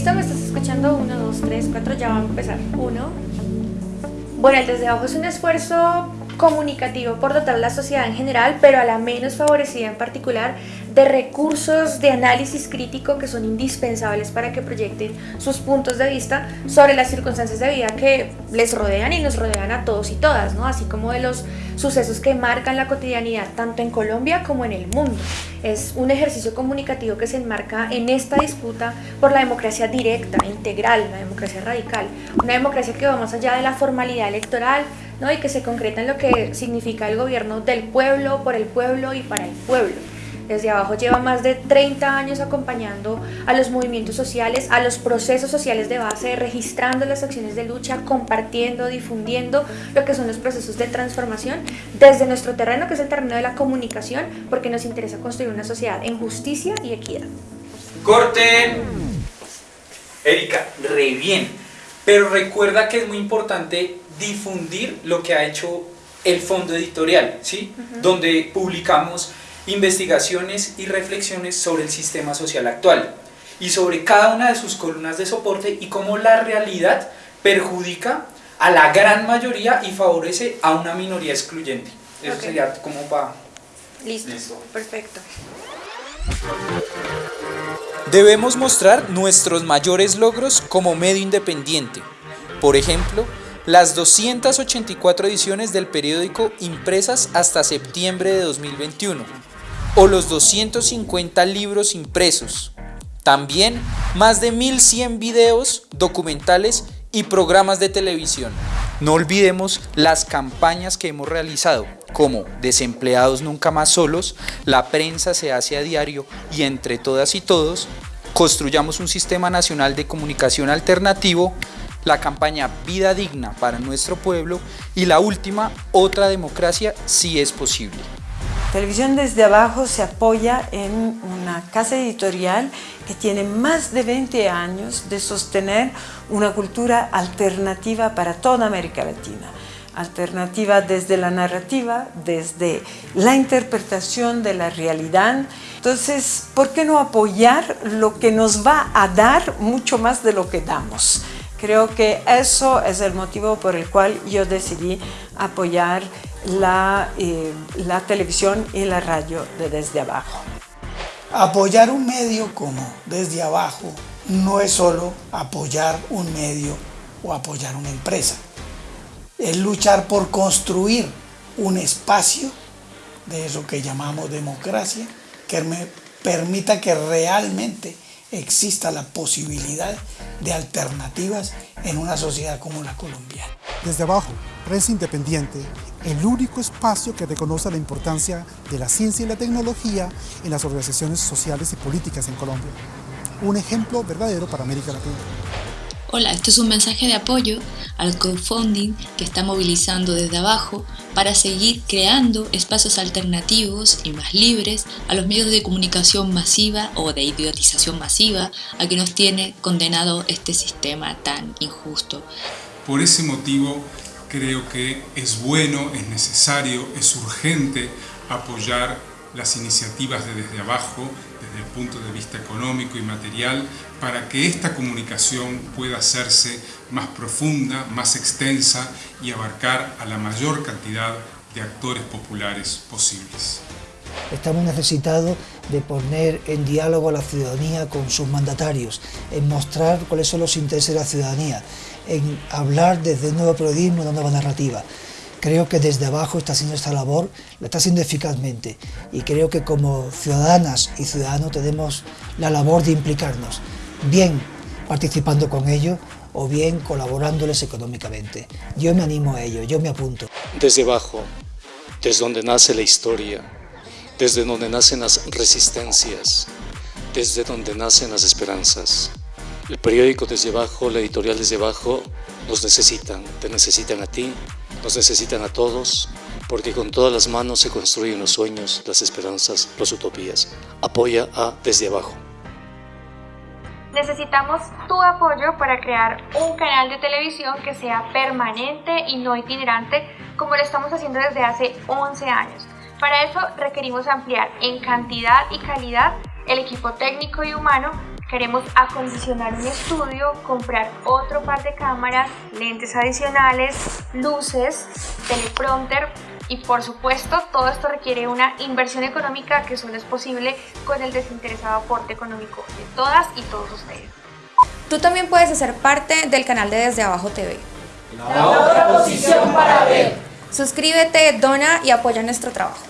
¿Listo? ¿Me estás escuchando? Uno, dos, tres, cuatro, ya va a empezar. Uno. Bueno, el desde abajo es un esfuerzo comunicativo por dotar a la sociedad en general, pero a la menos favorecida en particular, de recursos de análisis crítico que son indispensables para que proyecten sus puntos de vista sobre las circunstancias de vida que les rodean y nos rodean a todos y todas, así como de los sucesos que marcan la cotidianidad tanto en Colombia como en el mundo. Es un ejercicio comunicativo que se enmarca en esta disputa por la democracia directa, integral, la democracia radical, una democracia que va más allá de la formalidad electoral, ¿no? y que se concreta en lo que significa el gobierno del pueblo, por el pueblo y para el pueblo. Desde abajo lleva más de 30 años acompañando a los movimientos sociales, a los procesos sociales de base, registrando las acciones de lucha, compartiendo, difundiendo lo que son los procesos de transformación desde nuestro terreno, que es el terreno de la comunicación, porque nos interesa construir una sociedad en justicia y equidad. Corte. Erika, re bien. Pero recuerda que es muy importante difundir lo que ha hecho el fondo editorial, ¿sí? Donde publicamos investigaciones y reflexiones sobre el sistema social actual y sobre cada una de sus columnas de soporte y cómo la realidad perjudica a la gran mayoría y favorece a una minoría excluyente. Eso sería como para... Listo. perfecto. Debemos mostrar nuestros mayores logros como medio independiente. Por ejemplo, las 284 ediciones del periódico impresas hasta septiembre de 2021 o los 250 libros impresos. También más de 1100 videos, documentales y programas de televisión. No olvidemos las campañas que hemos realizado, como Desempleados Nunca Más Solos, La Prensa se hace a diario y entre todas y todos, construyamos un sistema nacional de comunicación alternativo, la campaña Vida Digna para nuestro pueblo y la última, Otra Democracia si es posible. Televisión desde abajo se apoya en una casa editorial que tiene más de 20 años de sostener una cultura alternativa para toda América Latina. Alternativa desde la narrativa, desde la interpretación de la realidad. Entonces, ¿por qué no apoyar lo que nos va a dar mucho más de lo que damos? Creo que eso es el motivo por el cual yo decidí apoyar la, eh, la televisión y la radio de Desde Abajo. Apoyar un medio como Desde Abajo no es solo apoyar un medio o apoyar una empresa. Es luchar por construir un espacio de eso que llamamos democracia que me permita que realmente exista la posibilidad de alternativas en una sociedad como la colombiana. Desde abajo, Prensa Independiente, el único espacio que reconoce la importancia de la ciencia y la tecnología en las organizaciones sociales y políticas en Colombia. Un ejemplo verdadero para América Latina. Hola, este es un mensaje de apoyo al crowdfunding que está movilizando desde abajo para seguir creando espacios alternativos y más libres a los medios de comunicación masiva o de idiotización masiva a que nos tiene condenado este sistema tan injusto. Por ese motivo creo que es bueno, es necesario, es urgente apoyar las iniciativas de desde abajo, desde el punto de vista económico y material, para que esta comunicación pueda hacerse más profunda, más extensa y abarcar a la mayor cantidad de actores populares posibles. Estamos necesitados de poner en diálogo a la ciudadanía con sus mandatarios, en mostrar cuáles son los intereses de la ciudadanía, en hablar desde un nuevo periodismo, una nueva narrativa. Creo que desde abajo está haciendo esta labor, la está haciendo eficazmente y creo que como ciudadanas y ciudadanos tenemos la labor de implicarnos, bien participando con ellos o bien colaborándoles económicamente. Yo me animo a ello, yo me apunto. Desde abajo, desde donde nace la historia, desde donde nacen las resistencias, desde donde nacen las esperanzas. El periódico desde abajo, la editorial desde abajo, nos necesitan, te necesitan a ti, nos necesitan a todos, porque con todas las manos se construyen los sueños, las esperanzas, las utopías. Apoya a Desde Abajo. Necesitamos tu apoyo para crear un canal de televisión que sea permanente y no itinerante como lo estamos haciendo desde hace 11 años. Para eso requerimos ampliar en cantidad y calidad el equipo técnico y humano Queremos acondicionar un estudio, comprar otro par de cámaras, lentes adicionales, luces, teleprompter y por supuesto todo esto requiere una inversión económica que solo es posible con el desinteresado aporte económico de todas y todos ustedes. Tú también puedes hacer parte del canal de Desde Abajo TV. La otra posición para ver. Suscríbete, dona y apoya nuestro trabajo.